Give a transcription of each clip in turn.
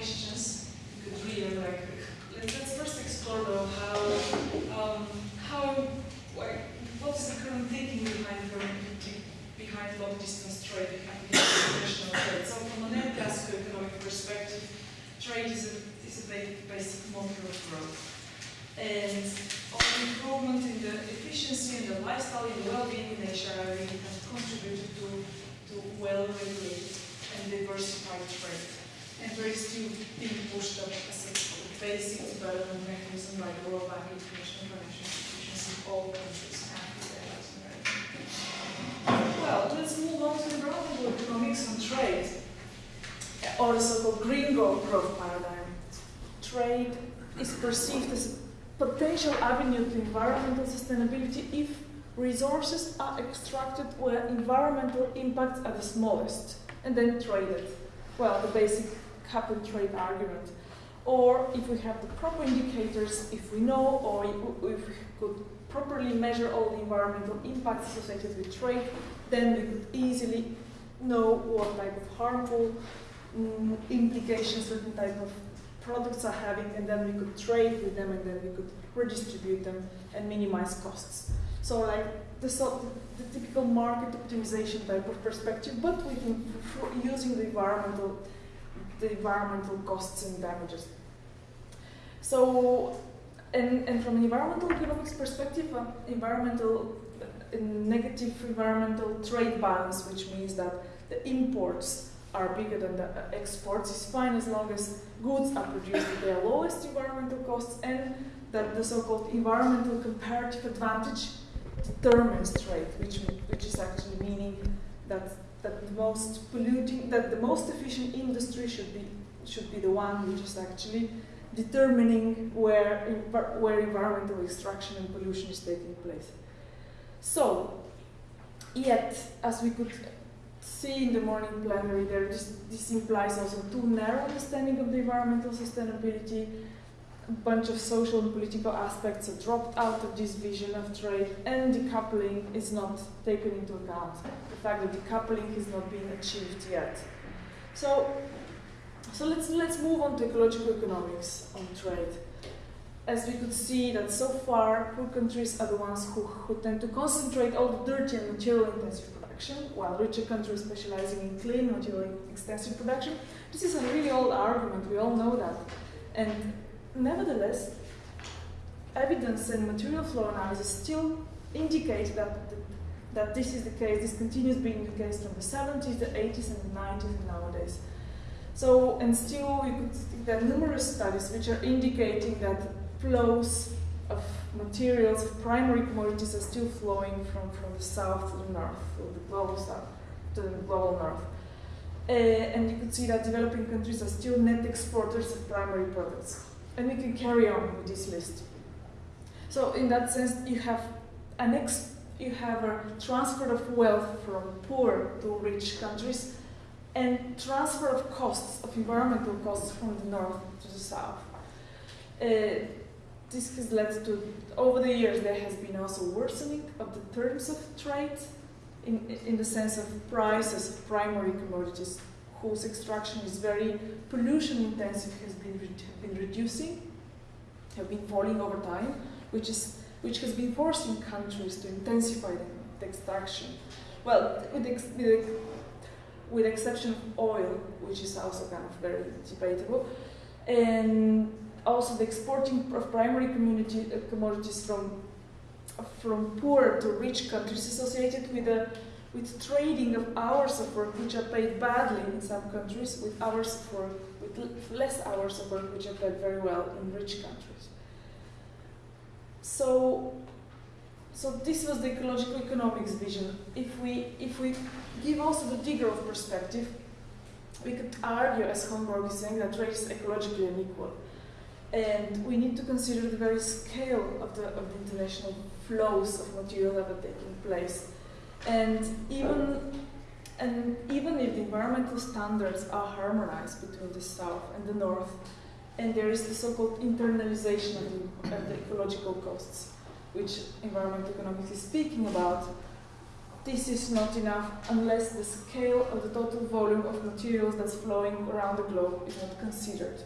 questions. Could like let's, let's first explore though how um, how what is the current thinking behind behind long distance trade, behind international trade. So from an classical economic perspective, trade is a, is a basic motor of growth. And the improvement in the efficiency and the lifestyle and the well-being in really has contributed to, to well-regulated and diversified trade. And is still being pushed up as a basic development mechanism by the World Bank, International Financial Institutions in all countries. Well, let's move on to the environmental economics and trade, or the so-called green growth paradigm. Trade is perceived as a potential avenue to environmental sustainability if resources are extracted where environmental impacts are the smallest and then traded. Well, the basic and trade argument. Or if we have the proper indicators, if we know or if we could properly measure all the environmental impacts associated with trade, then we could easily know what type of harmful um, implications certain type of products are having, and then we could trade with them, and then we could redistribute them and minimize costs. So like the, so the, typical market optimization type of perspective, but using the environmental the environmental costs and damages. So, and, and from an environmental economics perspective, uh, environmental negative environmental trade balance, which means that the imports are bigger than the uh, exports, is fine as long as goods are produced at their lowest environmental costs and that the so-called environmental comparative advantage determines trade, which, which is actually meaning that, that the most polluting, that the most efficient industry should be, should be the one which is actually determining where, where environmental extraction and pollution is taking place. So, yet, as we could see in the morning plenary, there this, this implies also too narrow understanding of the environmental sustainability. Bunch of social and political aspects are dropped out of this vision of trade, and decoupling is not taken into account. The fact that decoupling has not been achieved yet. So, so let's let's move on to ecological economics on trade as we could see that so far, poor countries are the ones who, who tend to concentrate all the dirty and material intensive production, while richer countries specializing in clean material extensive production. This is a really old argument, we all know that. And nevertheless, evidence and material flow analysis still indicate that, that this is the case, this continues being the case from the 70s, the 80s, and the 90s, and nowadays. So, and still, we could, there are numerous studies which are indicating that flows of materials, of primary commodities are still flowing from, from the south to the north, or the global south to the global north. Uh, and you could see that developing countries are still net exporters of primary products. And we can carry on with this list. So in that sense, you have an ex you have a transfer of wealth from poor to rich countries and transfer of costs, of environmental costs from the north to the south. Uh, this has led to, over the years, there has been also worsening of the terms of trade in, in the sense of prices of primary commodities whose extraction is very pollution intensive has been, been reducing, have been falling over time, which, is, which has been forcing countries to intensify the, the extraction. Well, with, ex, with, with exception of oil, which is also kind of very debatable, and also the exporting of primary community, uh, commodities from, from poor to rich countries associated with, a, with trading of hours of work which are paid badly in some countries with hours of work, with less hours of work which are paid very well in rich countries. So, so this was the ecological economics vision. If we, if we give also the degrowth perspective, we could argue, as Hornborg is saying, that trade is ecologically unequal. And we need to consider the very scale of the, of the international flows of material that are taking place. And even, and even if the environmental standards are harmonized between the south and the north, and there is the so-called internalization of the, of the ecological costs, which environmental economics is speaking about, this is not enough unless the scale of the total volume of materials that's flowing around the globe is not considered.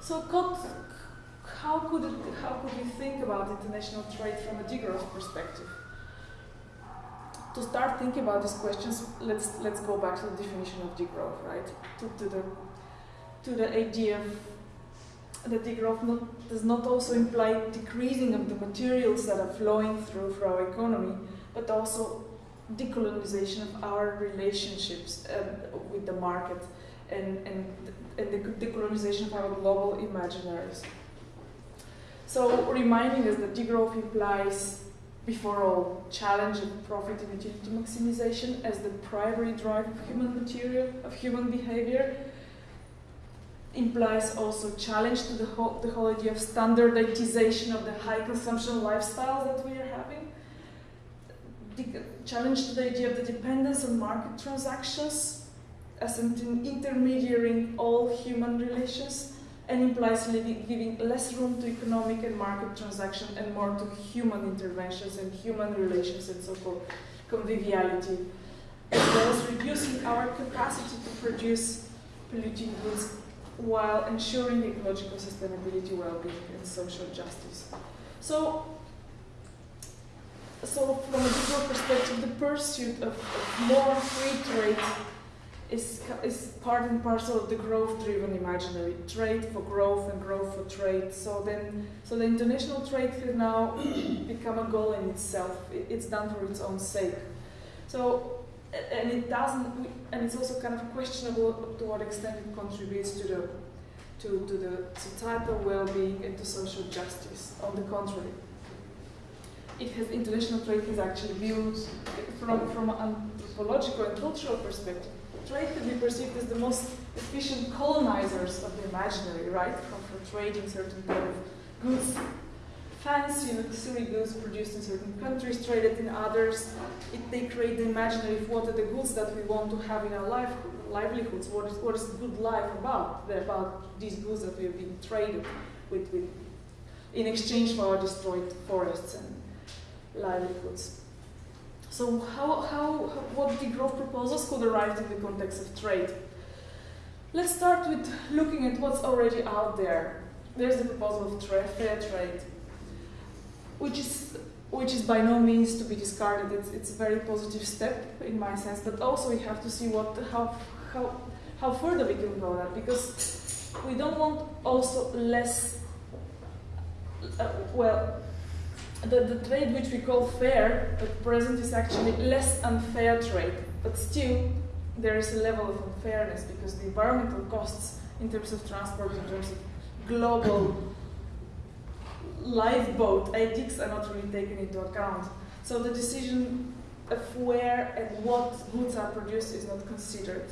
So how could, it, how could we think about international trade from a degrowth perspective? To start thinking about these questions, let's, let's go back to the definition of degrowth, right? To, to, the, to the idea that degrowth not, does not also imply decreasing of the materials that are flowing through for our economy, but also decolonization of our relationships um, with the market and, and, and the decolonization of our global imaginaries. So reminding us that degrowth implies, before all, challenge of profit and utility maximization as the primary drive of human material, of human behavior, implies also challenge to the whole, the whole idea of standardization of the high consumption lifestyle that we are having. Challenge to the idea of the dependence on market transactions as an intermediary in all human relations and implies giving less room to economic and market transaction and more to human interventions and human relations and so-called conviviality, as well as reducing our capacity to produce polluting goods while ensuring ecological sustainability, well-being, and social justice. So so from a deeper perspective, the pursuit of, of more free trade is, is part and parcel of the growth-driven imaginary. Trade for growth and growth for trade. So then, so the international trade has now become a goal in itself. It's done for its own sake. So, and it doesn't, and it's also kind of questionable to what extent it contributes to the, to, to the societal well-being and to social justice. On the contrary it has international trade has actually viewed from, from an anthropological and cultural perspective. Trade can be perceived as the most efficient colonizers of the imaginary, right? From, from trading certain kind of goods, fancy luxury goods produced in certain countries, traded in others. It, they create the imaginary of what are the goods that we want to have in our life, livelihoods. What is, what is good life about? They're about these goods that we have been traded with, with in exchange for our destroyed forests and livelihoods. So how, how, what degrowth proposals could arise in the context of trade? Let's start with looking at what's already out there. There's the proposal of tra fair trade, which is, which is by no means to be discarded. It's, it's a very positive step in my sense, but also we have to see what, how, how, how further we can go that, because we don't want also less, uh, well, the, the trade which we call fair at present is actually less unfair trade, but still there is a level of unfairness because the environmental costs in terms of transport, in terms of global lifeboat ethics are not really taken into account. So the decision of where and what goods are produced is not considered.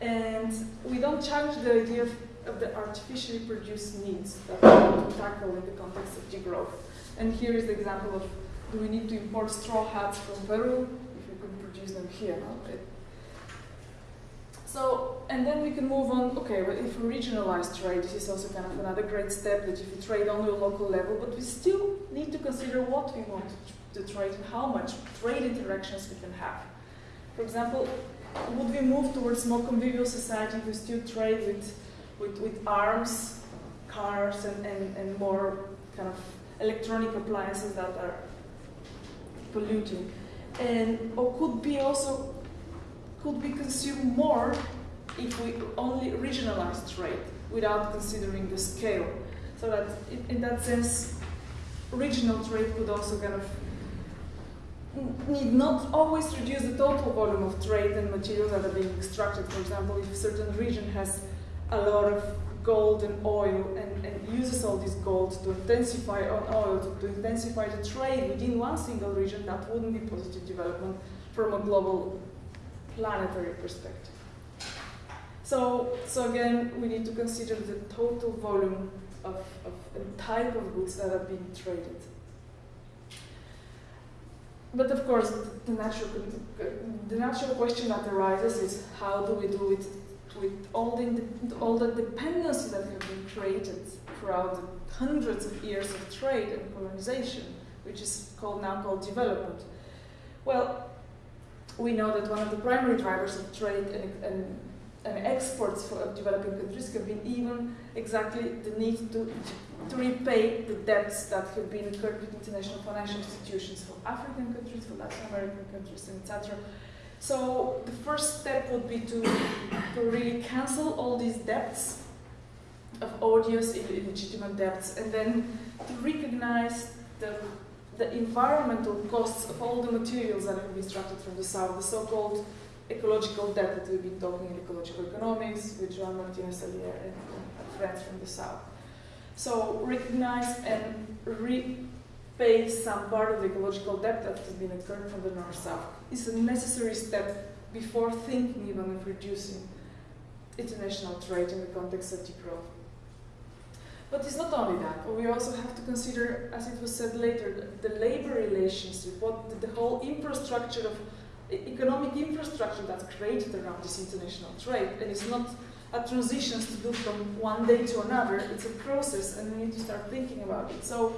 And we don't challenge the idea of, of the artificially produced needs that we want to tackle in the context of degrowth. And here is the example of do we need to import straw hats from Peru if we could produce them here? It, so, and then we can move on, okay, well, if we regionalize trade, this is also kind of another great step that if we trade only a local level, but we still need to consider what we want to, to trade and how much trade interactions we can have. For example, would we move towards more convivial society if we still trade with, with, with arms, cars, and, and, and more kind of electronic appliances that are polluting. And or could be also could be consumed more if we only regionalize trade without considering the scale. So that in, in that sense, regional trade could also kind of need not always reduce the total volume of trade and materials that are being extracted. For example, if a certain region has a lot of gold and oil and, and uses all this gold to intensify on oil, to, to intensify the trade within one single region, that wouldn't be positive development from a global planetary perspective. So, so again, we need to consider the total volume of, of and type of goods that are being traded. But of course, the natural, the natural question that arises is how do we do it with all the, all the dependencies that have been created throughout the hundreds of years of trade and colonization, which is called now called development. Well, we know that one of the primary drivers of trade and, and, and exports for developing countries have been even exactly the need to, to repay the debts that have been incurred with international financial institutions for African countries, for Latin American countries, etc. So the first step would be to, to really cancel all these debts of odious, illegitimate debts, and then to recognize the, the environmental costs of all the materials that have been extracted from the south, the so-called ecological debt that we've been talking in ecological economics with Joan Martinez Alier and, and friends from the south. So recognize and repay some part of the ecological debt that has been incurred from the north-south is a necessary step before thinking even of reducing international trade in the context of degrowth. But it's not only that. We also have to consider, as it was said later, the, the labor relationship, what the, the whole infrastructure of economic infrastructure that's created around this international trade. And it's not a transition to do from one day to another. It's a process, and we need to start thinking about it. So,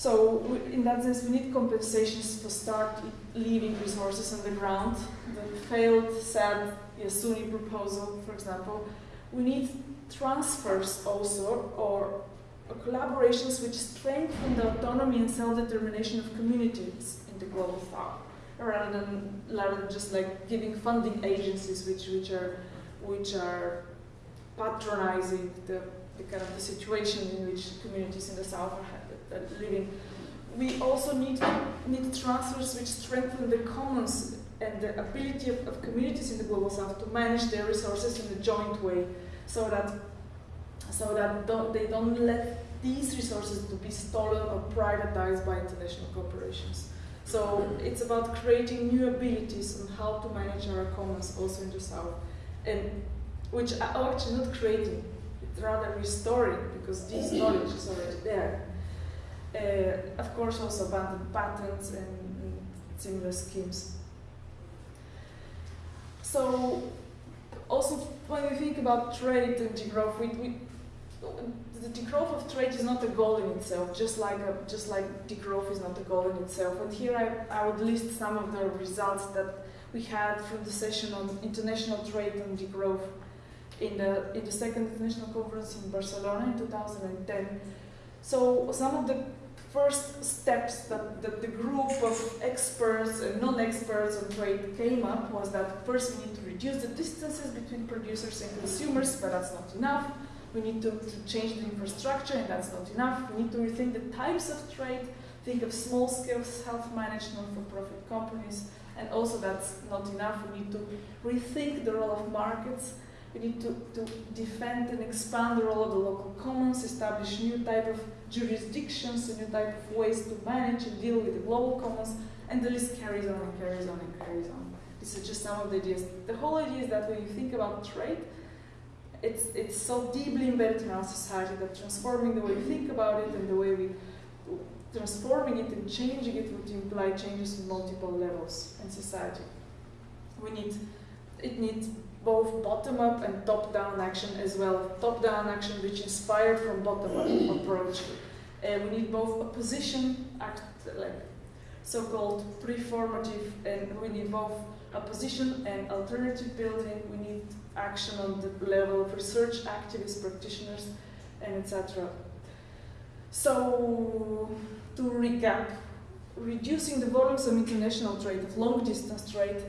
so we, in that sense, we need compensations for start leaving resources on the ground. The failed, sad Yasuni proposal, for example. We need transfers also, or collaborations which strengthen the autonomy and self-determination of communities in the global south, rather than, rather than just like giving funding agencies which, which are which are patronizing the, the kind of the situation in which communities in the south are, are Uh, living. We also need need transfers which strengthen the commons and the ability of, of communities in the global south to manage their resources in a joint way so that so that don't, they don't let these resources to be stolen or privatized by international corporations. So it's about creating new abilities on how to manage our commons also in the south, and which are actually not creating, it's rather restoring because this knowledge is already there. Uh, of course, also abandoned patents and, and similar schemes. So also when we think about trade and degrowth, we, we, the degrowth of trade is not a goal in itself, just like a, just like degrowth is not a goal in itself. And here I, I would list some of the results that we had from the session on international trade and degrowth in the in the second international conference in Barcelona in 2010. So some of the first steps that, that the group of experts and non-experts on trade came up was that first we need to reduce the distances between producers and consumers, but that's not enough. We need to, to change the infrastructure, and that's not enough. We need to rethink the types of trade, think of small-scale self-management for profit companies, and also that's not enough. We need to rethink the role of markets. We need to, to defend and expand the role of the local commons, establish new type of jurisdictions, new type of ways to manage and deal with the global commons, and the list carries on and carries on and carries on. This is just some of the ideas. The whole idea is that when you think about trade, it's, it's so deeply embedded in our society that transforming the way we think about it and the way we transforming it and changing it would imply changes in multiple levels in society. We need it needs both bottom-up and top-down action as well. Top-down action which inspired from bottom-up approach. Uh, we need both opposition act like so-called preformative and we need both opposition and alternative building. We need action on the level of research activists, practitioners, and etc. So, to recap, reducing the volumes of international trade, of long distance trade,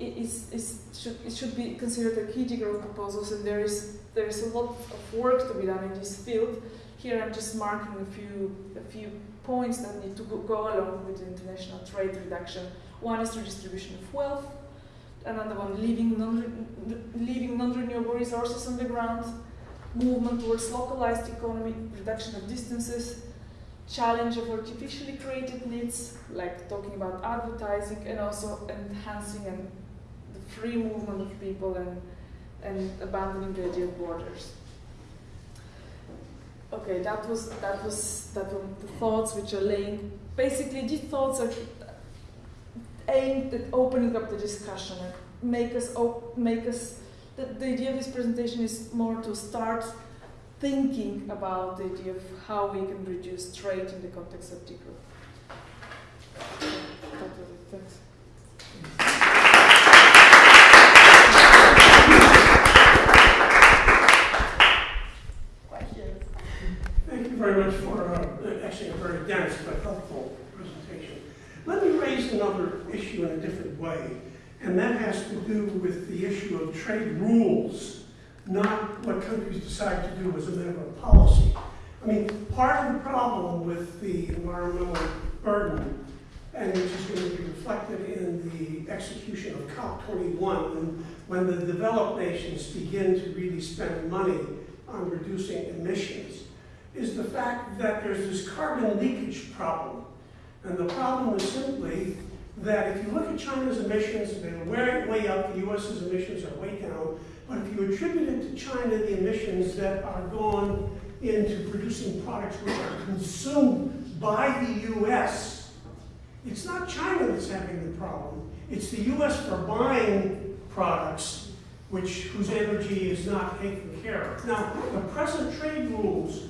is, should, it should be considered a key degrowth proposals, and there is, there is a lot of work to be done in this field. Here I'm just marking a few, a few points that need to go, go along with the international trade reduction. One is redistribution of wealth, another one leaving non leaving non-renewable resources on the ground, movement towards localized economy, reduction of distances, challenge of artificially created needs, like talking about advertising, and also enhancing and free movement of people and, and abandoning the idea of borders. Okay, that was that was that were the thoughts which are laying. Basically, these thoughts are aimed at opening up the discussion and make us make us. The, the idea of this presentation is more to start thinking about the idea of how we can reduce trade in the context of degrowth. Thanks. Another issue in a different way, and that has to do with the issue of trade rules, not what countries decide to do as a matter of policy. I mean, part of the problem with the environmental burden, and which is going to be reflected in the execution of COP21, when, when the developed nations begin to really spend money on reducing emissions, is the fact that there's this carbon leakage problem. And the problem is simply that if you look at China's emissions, they're way, way up, the US's emissions are way down, but if you attribute it to China, the emissions that are gone into producing products which are consumed by the US, it's not China that's having the problem. It's the US for buying products which, whose energy is not taken care of. Now, the present trade rules,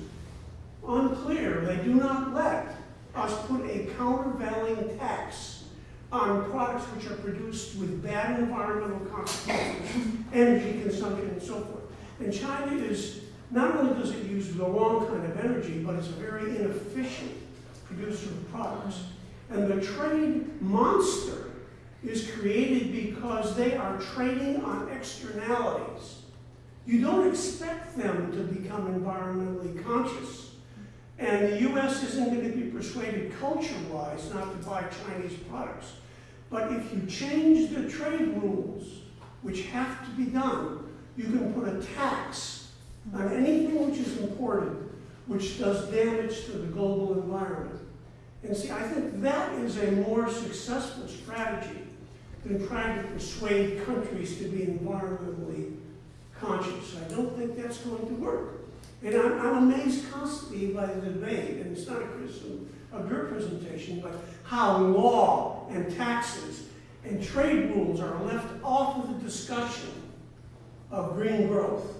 do not let us put a countervailing tax on products which are produced with bad environmental consequences, energy consumption, and so forth. And China is, not only does it use the wrong kind of energy, but it's a very inefficient producer of products. And the trade monster is created because they are trading on externalities. You don't expect them to become environmentally conscious. And the US isn't going to be persuaded culture-wise not to buy Chinese products. But if you change the trade rules, which have to be done, you can put a tax on anything which is imported, which does damage to the global environment. And see, I think that is a more successful strategy than trying to persuade countries to be environmentally conscious. I don't think that's going to work. And I'm, I'm amazed constantly by the debate, and it's not a criticism of your presentation, but how law and taxes and trade rules are left off of the discussion of green growth.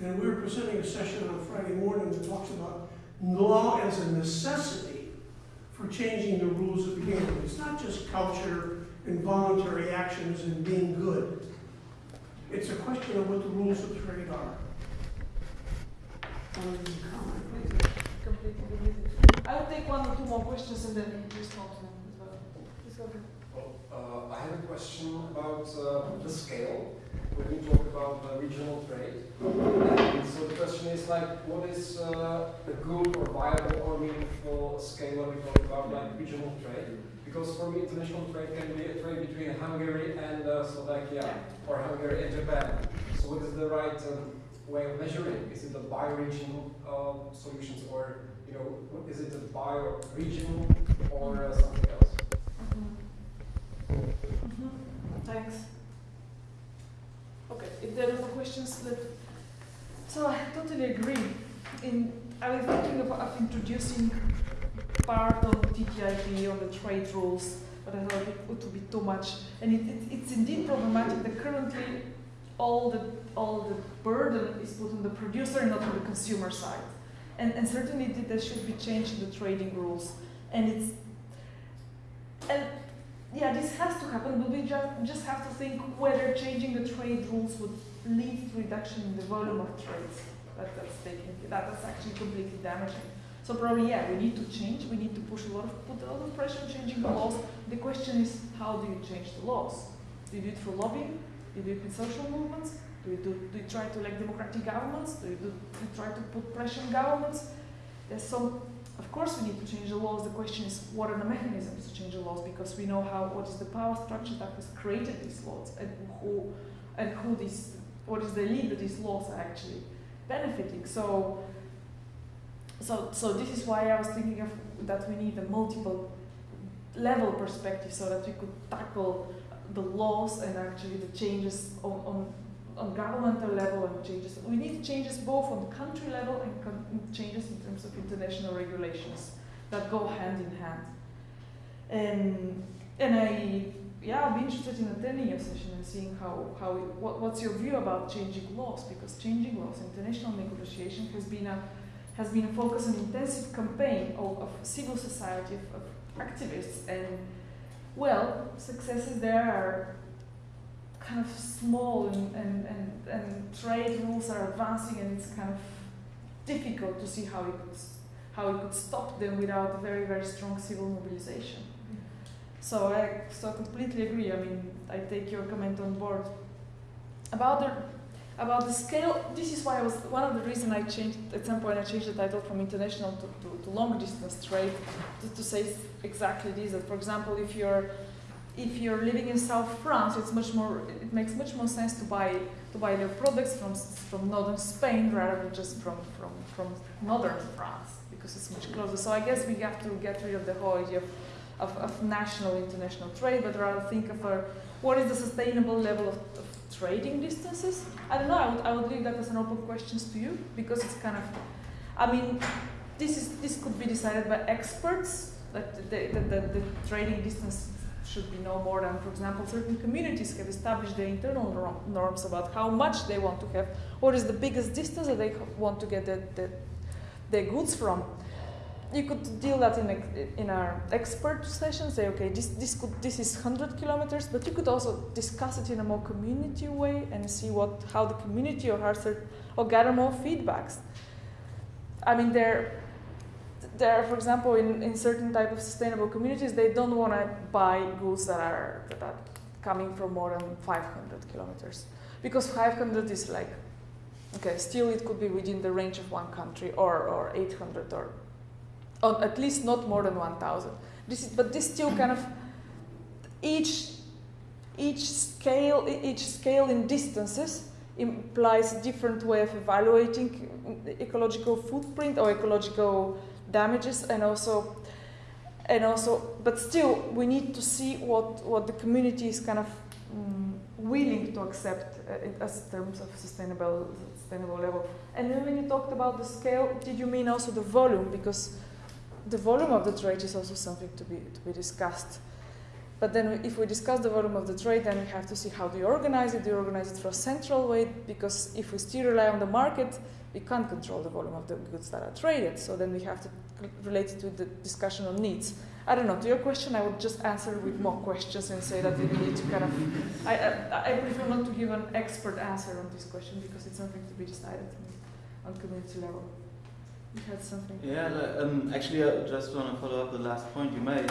And we were presenting a session on Friday morning that talks about law as a necessity for changing the rules of the game. It's not just culture and voluntary actions and being good. It's a question of what the rules of trade are. One of you comment, please. Completely agree with you. I will take one or two more questions and then respond to them as well. Please go ahead. Well, uh, I have a question about uh, the scale when you talk about uh, regional trade. And so the question is like, what is uh, a good or viable or meaningful scale when we talk about like regional trade? Because for me, international trade can be a trade between Hungary and uh, Slovakia, or Hungary and Japan. So what is the right um, way of measuring? Is it the bioregional uh, solutions, or you know, is it a bioregional or uh, something else? Mhm. Thanks. Okay, if there are no questions, let. So I totally agree. In I was thinking of, of introducing part of TTIP on the trade rules, but I thought it would be too much. And it, it, it's indeed problematic that currently all the all the burden is put on the producer not on the consumer side. And, and certainly th- there should be change in the trading rules. And it's and yeah, this has to happen, but we just, just have to think whether changing the trade rules would lead to reduction in the volume of trades. That, that's taking that, that's actually completely damaging. So probably yeah, we need to change. We need to push a lot of put a lot of pressure on changing the laws. The question is, how do you change the laws? Do you do it through lobbying? Do you do it with social movements? Do you, do, do you try to elect democratic governments? Do you, do, do you try to put pressure on governments? There's some of course, we need to change the laws. The question is, what are the mechanisms to change the laws? Because we know how what is the power structure that has created these laws, and who, and who these, what is the elite that these laws are actually benefiting. So, so, so this is why I was thinking of that we need a multiple level perspective so that we could tackle the laws and actually the changes on, on on governmental level and changes. We need changes both on the country level and changes in terms of international regulations that go hand in hand. And and I yeah I'll be interested in attending your session and seeing how how what, what's your view about changing laws because changing laws international negotiation has been a has been a focus on intensive campaign of, of civil society of, of activists and well successes there are kind of small and, and, and, and trade rules are advancing and it's kind of difficult to see how it could, how it could stop them without very, very strong civil mobilization. So I so completely agree. I mean, I take your comment on board about the about the scale. This is why I was one of the reasons I changed at some point. I changed the title from international to, to, to long distance trade to, to say exactly this. That for example, if you're if you're living in South France, it's much more. It makes much more sense to buy to buy their products from from northern Spain rather than just from from from northern France because it's much closer. So I guess we have to get rid of the whole idea of of, of national international trade, but rather think of a, what is the sustainable level of, of trading distances. I don't know. I would, I would leave that as an open question to you because it's kind of. I mean, this is this could be decided by experts that the, the, the, the trading distance should be no more than, for example, certain communities have established their internal norms about how much they want to have, what is the biggest distance that they want to get the, the, their goods from. You could deal that in, a, in our expert session, say, okay, this, this, could, this is 100 kilometers, but you could also discuss it in a more community way and see what, how the community or, or gather more feedbacks. I mean, there, there, are, for example, in, in certain type of sustainable communities, they don't want to buy goods that are, that are coming from more than 500 kilometers. Because 500 is like, okay, still it could be within the range of one country or, or 800 or, or at least not more than 1,000. This is, but this still kind of, each, each scale, each scale in distances implies a different way of evaluating ecological footprint or ecological damages and also and also but still we need to see what what the community is kind of um, willing to accept uh, as terms of sustainable sustainable level. And then when you talked about the scale did you mean also the volume? Because the volume of the trade is also something to be to be discussed. But then if we discuss the volume of the trade then we have to see how do you organize it. Do you organize it through a central way because if we still rely on the market we can't control the volume of the goods that are traded. So then we have to relate it to the discussion on needs. I don't know. To your question, I would just answer with more questions and say that we need to kind of. I, I, I prefer not to give an expert answer on this question because it's something to be decided on community level. You had something. Yeah, um, actually, I just want to follow up the last point you made.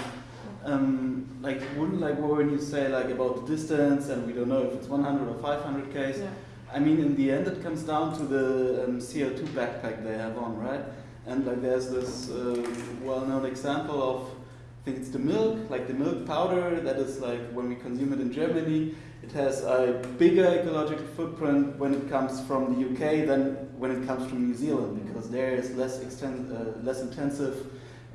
Um, like, wouldn't like when you say like about the distance and we don't know if it's 100 or 500 k's. Yeah I mean, in the end, it comes down to the um, CO2 backpack they have on, right? And like, there's this uh, well-known example of, I think it's the milk, like the milk powder. That is like when we consume it in Germany, it has a bigger ecological footprint when it comes from the UK than when it comes from New Zealand, because there is less exten- uh, less intensive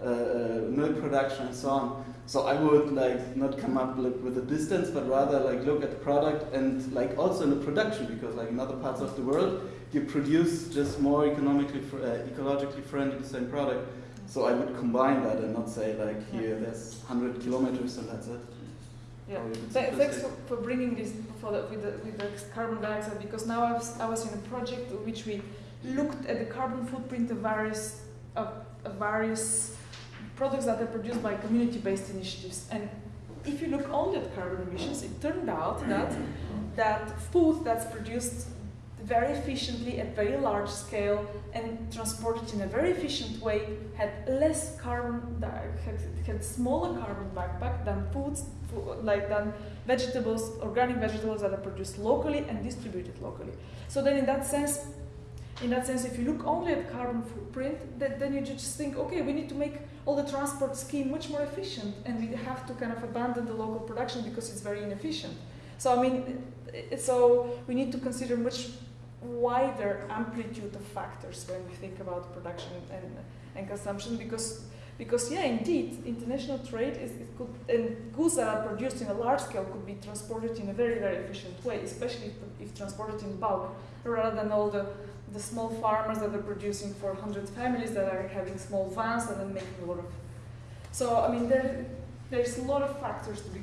milk production and so on. So I would like not come up like, with a distance, but rather like look at the product and like also in the production, because like in other parts of the world, you produce just more economically fr- uh, ecologically friendly the same product. So I would combine that and not say like here there's 100 kilometers and that's it. Yeah, Th- thanks for, for bringing this for the, with, the, with the carbon dioxide because now I was, I was in a project in which we looked at the carbon footprint of various of, of various products that are produced by community-based initiatives. And if you look only at carbon emissions, it turned out that that food that's produced very efficiently at very large scale and transported in a very efficient way had less carbon had, had smaller carbon backpack than foods like than vegetables organic vegetables that are produced locally and distributed locally so then in that sense in that sense, if you look only at carbon footprint, then, then you just think, okay, we need to make all the transport scheme much more efficient, and we have to kind of abandon the local production because it's very inefficient. So I mean, so we need to consider much wider amplitude of factors when we think about production and, and consumption because because yeah indeed international trade is it could and goods that are produced in a large scale could be transported in a very very efficient way especially if, if transported in bulk rather than all the the small farmers that are producing for 100 families that are having small vans and then making a lot of. So, I mean, there, there's a lot of factors to be,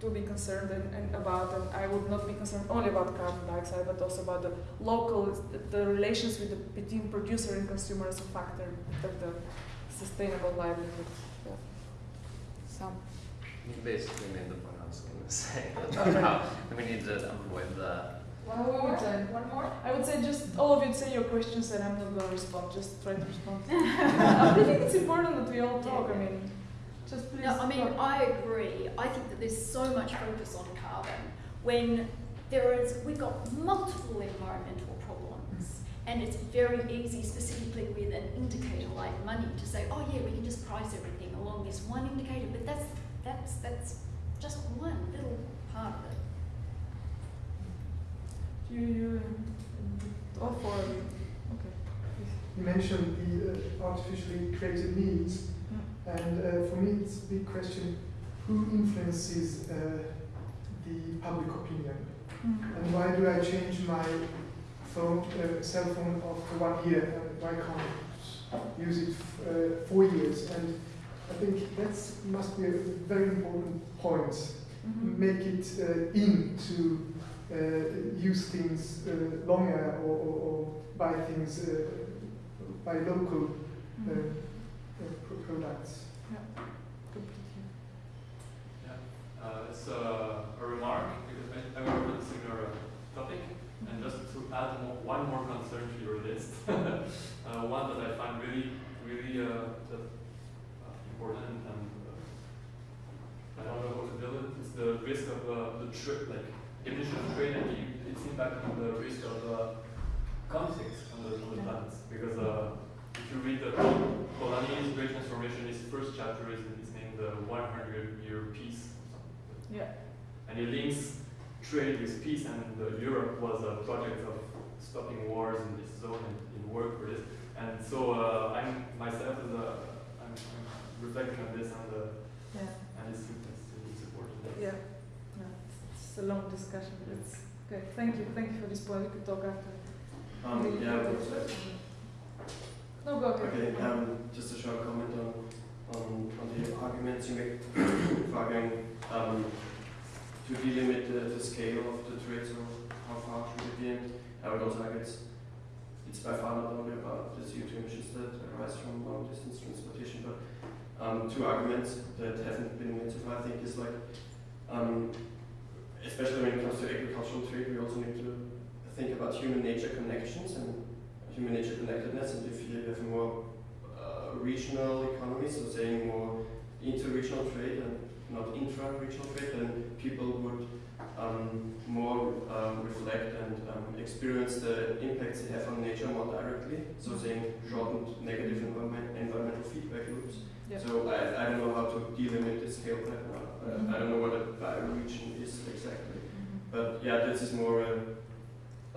to be concerned and, and about, and I would not be concerned only about carbon dioxide, but also about the local, the, relations with the, between producer and consumer as a factor of the sustainable livelihood. Yeah. Some. You basically made the point I was going to say about how we need to avoid the one more? One more? I would say just all of you say your questions and I'm not going to respond. Just try to respond. I think it's important that we all talk. I mean, Just please. No, I mean, talk. I agree. I think that there's so much focus on carbon when there is, we've got multiple environmental problems. And it's very easy, specifically with an indicator like money, to say, oh yeah, we can just price everything along this one indicator, but that's, that's, that's just one little part of it. You, you, all four of you. Okay. please. You mentioned the uh, artificially created needs, Mm. and uh, for me it's a big question, who influences uh, the public opinion? Mm. And why do I change my phone, uh, cell phone after one year, and why can't I use it f- uh, four years? And I think that must be a very important point. Mhm. Make it uh, in to uh, use things uh, longer or, or, or buy things uh, by local uh, Mhm. uh, products. Yeah. Completely. Yeah, uh, it's uh, a remark because I, I work on a similar uh, topic, and just to add more, one more concern to your list, uh, one that I find really, really uh, just, uh, important and uh, I don't know how to deal with. It's the risk of uh, the trip, like emission trade, and its impact on the risk of uh, conflicts on the, on the planets. Because uh, if you read the Polanyi's Great Transformation, his first chapter is, is named the 100 Year Peace. Yeah. And it links trade with peace, and uh, Europe was a project of stopping wars in this zone and in work for this. And so uh, I'm myself as a, I'm, I'm reflecting on this and, uh, Yeah. and it's, it's, it's important. Yeah. It's, a long discussion, but it's okay. Thank you. Thank you for this point. We could talk after. Um, yeah, I would say. No, go ahead. Okay, um, just a short comment on, on, on the arguments you make for arguing, um, to delimit the, the scale of the trade, so how far should it be, and I would also argue it's, it's by far not only about the CO2 emissions that arise from long distance transportation, but um, two arguments that haven't been made so far, I think, is like, um, especially when it comes to agricultural trade, we also need to think about human nature connections and human nature connectedness, and if you have more uh, regional economies, so saying more inter-regional trade and not intra-regional trade, then people would um, more um, reflect and um, experience the impacts they have on nature more directly, so saying shortened negative environment, environmental feedback loops. Yeah. So I, I don't know how to delimit the scale right now. Uh, I don't know what a bioregion is exactly. Mhm. But yeah, this is more a,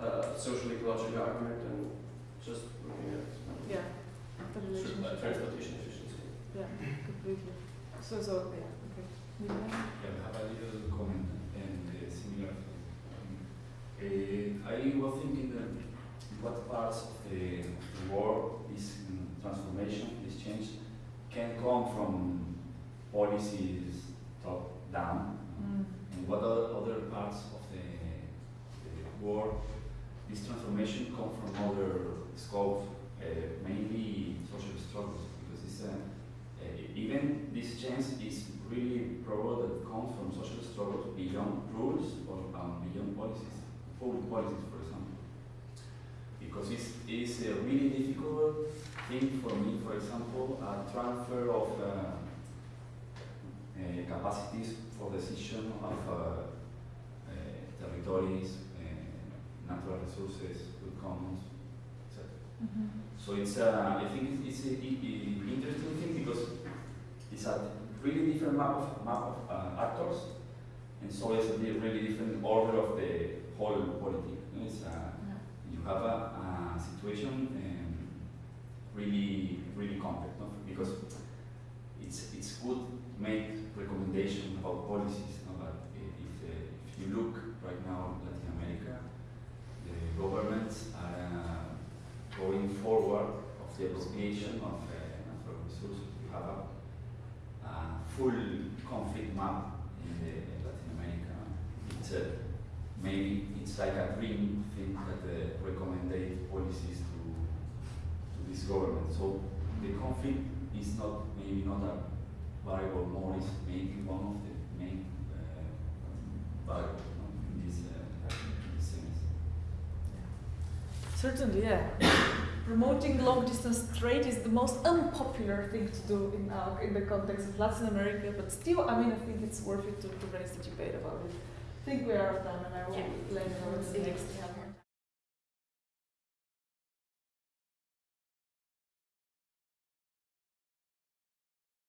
a social ecological argument than just looking at Yeah. The transportation efficiency. Yeah. Completely. So so yeah. Okay. Miguel? Yeah, I have a little comment and uh, similar. Um, uh, I was thinking that what parts of the, the war, this um, transformation, this change, can come from policies down, Mm. and what other, other parts of the, the this transformation come from other scopes, uh, mainly social struggles, because it's, uh, uh, even this change is really probable that comes from social struggles beyond rules or um, beyond policies, public policies, for example. Because it's, it's a really difficult thing for me, for example, a transfer of uh, capacities for decision of uh, uh, territories, uh, natural resources, good commons, etc. Mhm. So it's, uh, I think it's, it's a, i- i- interesting thing because it's a really different map of, map of uh, actors, and so it's a really different order of the whole polity. You know, uh, Yeah. you have a, a situation um, really, really complex, no? because it's, it's good to make recommendations about policies. No? But i- if, uh, if you look right now in Latin America, the governments are uh, going forward of the appropriation of uh, natural resources. We have a, a full conflict map in, the, in Latin America. It's maybe it's like a dream thing that uh, recommended policies to, to this government. So the conflict is not maybe not a variable more is maybe one of the main uh, variables no, in this, uh, in this. Certainly, yeah. promoting long distance trade is the most unpopular thing to do in our, in the context of Latin America, but still, I mean, I think it's worth it to, to raise the debate about it. I think we are out of time, and I will Yeah. let you know what's See you next. next time.